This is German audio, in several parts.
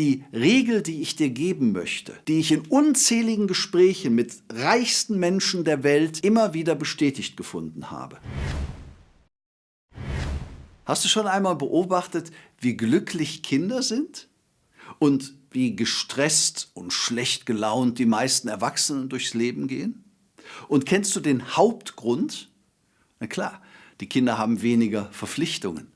die Regel, die ich dir geben möchte, die ich in unzähligen Gesprächen mit reichsten Menschen der Welt immer wieder bestätigt gefunden habe. Hast du schon einmal beobachtet, wie glücklich Kinder sind? Und wie gestresst und schlecht gelaunt die meisten Erwachsenen durchs Leben gehen? Und kennst du den Hauptgrund? Na klar, die Kinder haben weniger Verpflichtungen.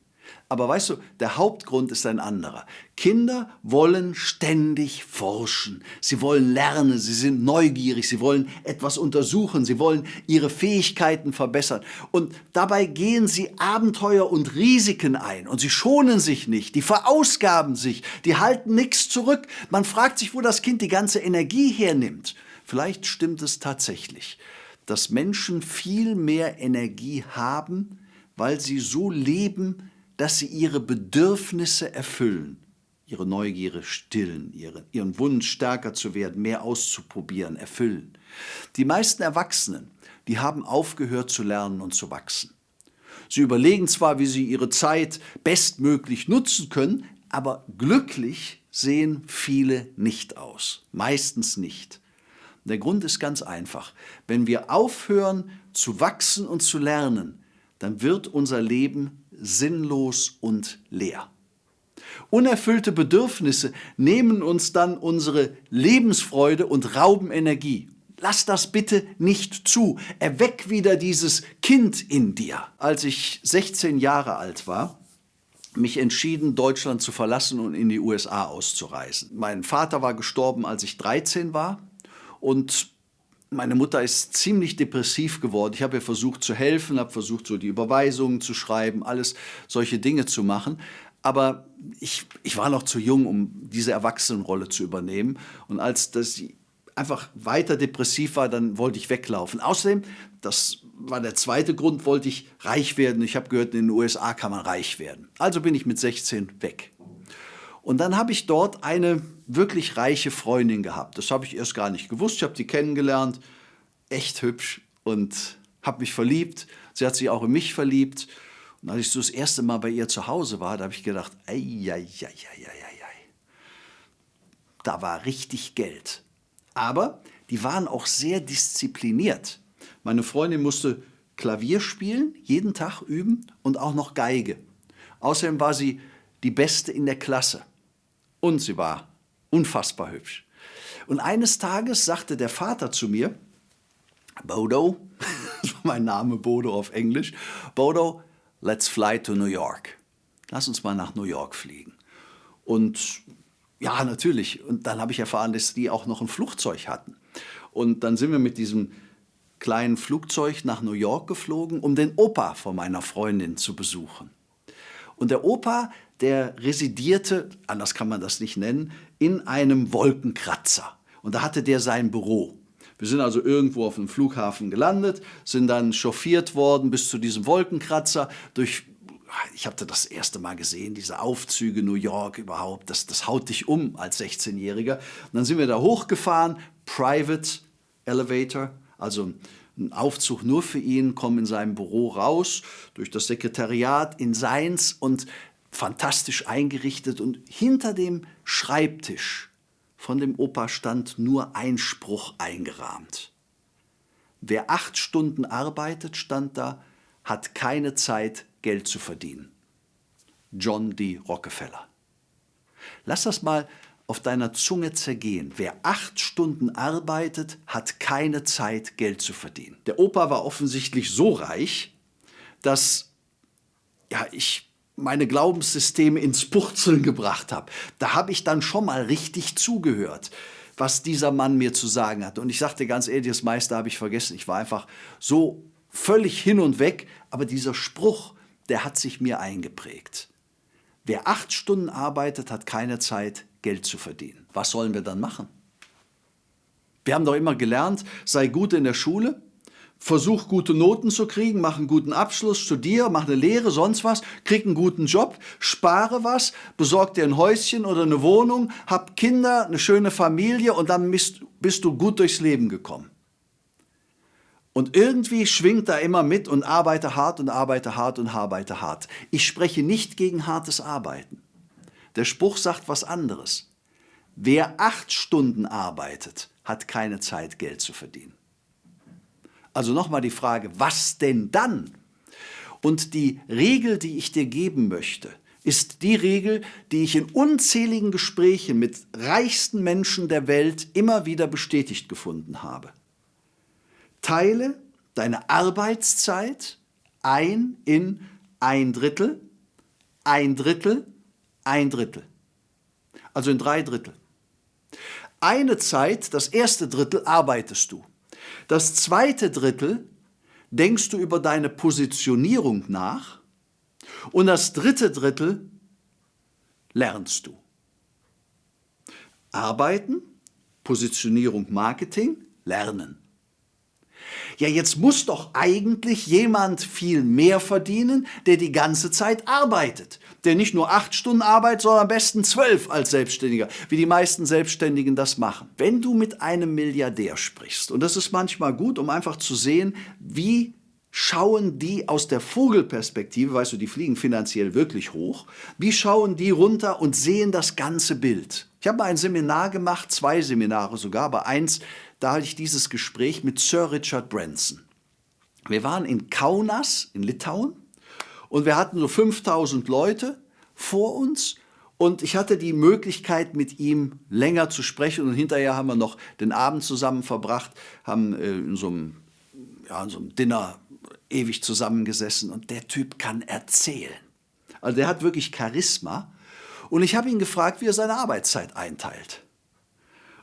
Aber weißt du, der Hauptgrund ist ein anderer. Kinder wollen ständig forschen. Sie wollen lernen, sie sind neugierig, sie wollen etwas untersuchen, sie wollen ihre Fähigkeiten verbessern. Und dabei gehen sie Abenteuer und Risiken ein. Und sie schonen sich nicht, die verausgaben sich, die halten nichts zurück. Man fragt sich, wo das Kind die ganze Energie hernimmt. Vielleicht stimmt es tatsächlich, dass Menschen viel mehr Energie haben, weil sie so leben, dass sie ihre Bedürfnisse erfüllen, ihre Neugierde stillen, ihre, ihren Wunsch stärker zu werden, mehr auszuprobieren, erfüllen. Die meisten Erwachsenen, die haben aufgehört zu lernen und zu wachsen. Sie überlegen zwar, wie sie ihre Zeit bestmöglich nutzen können, aber glücklich sehen viele nicht aus, meistens nicht. Der Grund ist ganz einfach. Wenn wir aufhören zu wachsen und zu lernen, dann wird unser Leben sinnlos und leer. Unerfüllte Bedürfnisse nehmen uns dann unsere Lebensfreude und rauben Energie. Lass das bitte nicht zu. Erweck wieder dieses Kind in dir. Als ich 16 Jahre alt war, mich entschieden, Deutschland zu verlassen und in die USA auszureisen. Mein Vater war gestorben, als ich 13 war und meine Mutter ist ziemlich depressiv geworden. Ich habe ihr versucht zu helfen, habe versucht, so die Überweisungen zu schreiben, alles solche Dinge zu machen. Aber ich, ich war noch zu jung, um diese Erwachsenenrolle zu übernehmen. Und als das einfach weiter depressiv war, dann wollte ich weglaufen. Außerdem, das war der zweite Grund, wollte ich reich werden. Ich habe gehört, in den USA kann man reich werden. Also bin ich mit 16 weg. Und dann habe ich dort eine wirklich reiche Freundin gehabt. Das habe ich erst gar nicht gewusst. Ich habe die kennengelernt, echt hübsch und habe mich verliebt. Sie hat sich auch in mich verliebt. Und als ich so das erste Mal bei ihr zu Hause war, da habe ich gedacht, ei, ei, ei, ei, ei, da war richtig Geld. Aber die waren auch sehr diszipliniert. Meine Freundin musste Klavier spielen, jeden Tag üben und auch noch Geige. Außerdem war sie die Beste in der Klasse. Und sie war unfassbar hübsch. Und eines Tages sagte der Vater zu mir, Bodo, mein Name Bodo auf Englisch, Bodo, let's fly to New York. Lass uns mal nach New York fliegen. Und ja, natürlich. Und dann habe ich erfahren, dass die auch noch ein Flugzeug hatten. Und dann sind wir mit diesem kleinen Flugzeug nach New York geflogen, um den Opa von meiner Freundin zu besuchen. Und der Opa, der residierte, anders kann man das nicht nennen, in einem Wolkenkratzer. Und da hatte der sein Büro. Wir sind also irgendwo auf einem Flughafen gelandet, sind dann chauffiert worden bis zu diesem Wolkenkratzer durch ich habe das erste Mal gesehen, diese Aufzüge New York überhaupt, das, das haut dich um als 16-Jähriger. Und dann sind wir da hochgefahren, Private Elevator, also ein Aufzug nur für ihn, kommen in seinem Büro raus, durch das Sekretariat in seins und fantastisch eingerichtet und hinter dem Schreibtisch von dem Opa stand nur ein Spruch eingerahmt. Wer acht Stunden arbeitet, stand da, hat keine Zeit, Geld zu verdienen. John D. Rockefeller. Lass das mal auf deiner Zunge zergehen. Wer acht Stunden arbeitet, hat keine Zeit, Geld zu verdienen. Der Opa war offensichtlich so reich, dass ja, ich meine Glaubenssysteme ins Purzeln gebracht habe. Da habe ich dann schon mal richtig zugehört, was dieser Mann mir zu sagen hat. Und ich sagte ganz ehrlich, das meiste habe ich vergessen. Ich war einfach so völlig hin und weg. Aber dieser Spruch, der hat sich mir eingeprägt. Wer acht Stunden arbeitet, hat keine Zeit, Geld zu verdienen. Was sollen wir dann machen? Wir haben doch immer gelernt, sei gut in der Schule, versuch gute Noten zu kriegen, mach einen guten Abschluss, studiere, mach eine Lehre, sonst was, krieg einen guten Job, spare was, besorg dir ein Häuschen oder eine Wohnung, hab Kinder, eine schöne Familie und dann bist, bist du gut durchs Leben gekommen. Und irgendwie schwingt da immer mit und arbeite hart und arbeite hart und arbeite hart. Ich spreche nicht gegen hartes Arbeiten. Der Spruch sagt was anderes. wer acht Stunden arbeitet, hat keine Zeit, Geld zu verdienen. Also nochmal die Frage, was denn dann? Und die Regel, die ich dir geben möchte, ist die Regel, die ich in unzähligen Gesprächen mit reichsten Menschen der Welt immer wieder bestätigt gefunden habe. Teile deine Arbeitszeit ein in ein Drittel, ein Drittel, ein Drittel. Also in drei Drittel. Eine Zeit, das erste Drittel, arbeitest du. Das zweite Drittel denkst du über deine Positionierung nach und das dritte Drittel lernst du. Arbeiten, Positionierung, Marketing, lernen. Ja, jetzt muss doch eigentlich jemand viel mehr verdienen, der die ganze Zeit arbeitet. Der nicht nur acht Stunden arbeitet, sondern am besten zwölf als Selbstständiger, wie die meisten Selbstständigen das machen. Wenn du mit einem Milliardär sprichst, und das ist manchmal gut, um einfach zu sehen, wie schauen die aus der Vogelperspektive, weißt du, die fliegen finanziell wirklich hoch, wie schauen die runter und sehen das ganze Bild. Ich habe mal ein Seminar gemacht, zwei Seminare sogar, aber eins, da hatte ich dieses Gespräch mit Sir Richard Branson. Wir waren in Kaunas in Litauen und wir hatten so 5000 Leute vor uns und ich hatte die Möglichkeit, mit ihm länger zu sprechen und hinterher haben wir noch den Abend zusammen verbracht, haben äh, in so einem, ja, in so einem Dinner ewig zusammengesessen und der Typ kann erzählen. Also der hat wirklich Charisma. Und ich habe ihn gefragt, wie er seine Arbeitszeit einteilt.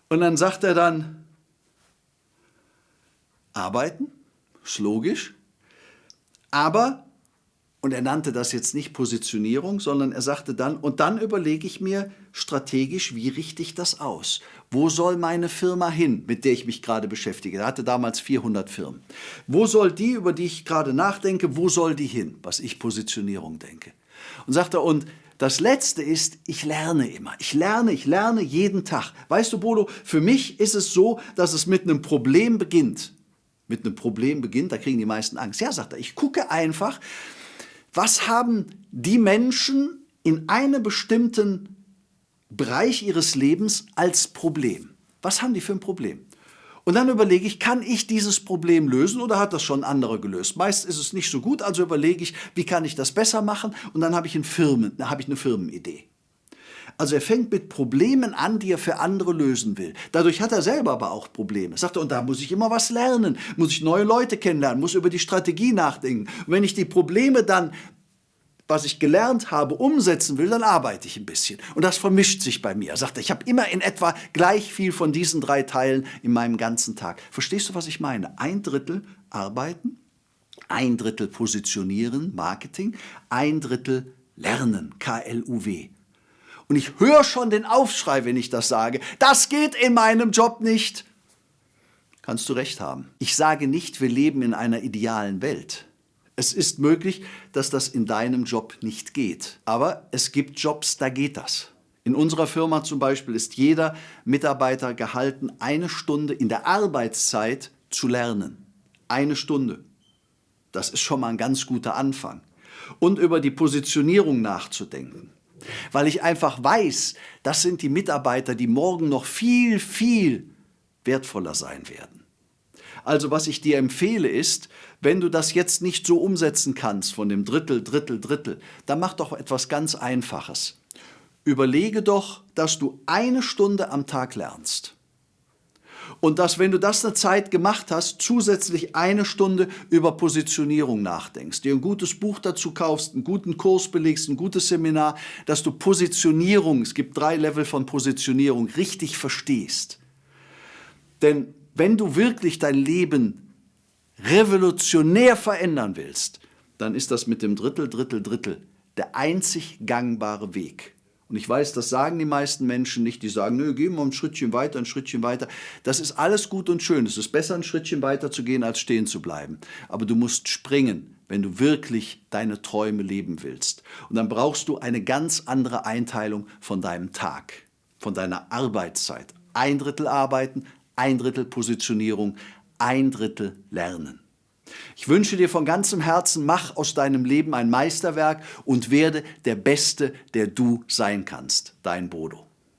Und dann sagt er dann, arbeiten, ist logisch, aber und er nannte das jetzt nicht Positionierung, sondern er sagte dann, und dann überlege ich mir strategisch, wie richte ich das aus? Wo soll meine Firma hin, mit der ich mich gerade beschäftige? Er hatte damals 400 Firmen. Wo soll die, über die ich gerade nachdenke, wo soll die hin, was ich Positionierung denke? Und sagte, und das Letzte ist, ich lerne immer. Ich lerne, ich lerne jeden Tag. Weißt du, Bodo, für mich ist es so, dass es mit einem Problem beginnt. Mit einem Problem beginnt, da kriegen die meisten Angst. Ja, sagt er, ich gucke einfach, was haben die Menschen in einem bestimmten Bereich ihres Lebens als Problem? Was haben die für ein Problem? Und dann überlege ich, kann ich dieses Problem lösen oder hat das schon andere gelöst? Meist ist es nicht so gut, also überlege ich, wie kann ich das besser machen und dann habe ich, Firmen, habe ich eine Firmenidee. Also er fängt mit Problemen an, die er für andere lösen will. Dadurch hat er selber aber auch Probleme. Sagt er, und da muss ich immer was lernen, muss ich neue Leute kennenlernen, muss über die Strategie nachdenken. Und wenn ich die Probleme dann was ich gelernt habe, umsetzen will, dann arbeite ich ein bisschen. Und das vermischt sich bei mir. Er sagt, ich habe immer in etwa gleich viel von diesen drei Teilen in meinem ganzen Tag. Verstehst du, was ich meine? Ein Drittel arbeiten, ein Drittel positionieren, Marketing, ein Drittel lernen, K-L-U-W. Und ich höre schon den Aufschrei, wenn ich das sage. Das geht in meinem Job nicht. Kannst du recht haben. Ich sage nicht, wir leben in einer idealen Welt. Es ist möglich, dass das in deinem Job nicht geht. Aber es gibt Jobs, da geht das. In unserer Firma zum Beispiel ist jeder Mitarbeiter gehalten, eine Stunde in der Arbeitszeit zu lernen. Eine Stunde. Das ist schon mal ein ganz guter Anfang. Und über die Positionierung nachzudenken weil ich einfach weiß, das sind die Mitarbeiter, die morgen noch viel, viel wertvoller sein werden. Also was ich dir empfehle ist, wenn du das jetzt nicht so umsetzen kannst von dem Drittel, Drittel, Drittel, dann mach doch etwas ganz Einfaches. Überlege doch, dass du eine Stunde am Tag lernst. Und dass, wenn du das eine Zeit gemacht hast, zusätzlich eine Stunde über Positionierung nachdenkst, dir ein gutes Buch dazu kaufst, einen guten Kurs belegst, ein gutes Seminar, dass du Positionierung, es gibt drei Level von Positionierung, richtig verstehst. Denn wenn du wirklich dein Leben revolutionär verändern willst, dann ist das mit dem Drittel, Drittel, Drittel der einzig gangbare Weg. Und ich weiß, das sagen die meisten Menschen nicht. Die sagen, nö, gehen wir ein Schrittchen weiter, ein Schrittchen weiter. Das ist alles gut und schön. Es ist besser, ein Schrittchen weiter zu gehen, als stehen zu bleiben. Aber du musst springen, wenn du wirklich deine Träume leben willst. Und dann brauchst du eine ganz andere Einteilung von deinem Tag, von deiner Arbeitszeit. Ein Drittel arbeiten, ein Drittel Positionierung, ein Drittel lernen. Ich wünsche dir von ganzem Herzen, mach aus deinem Leben ein Meisterwerk und werde der Beste, der du sein kannst. Dein Bodo.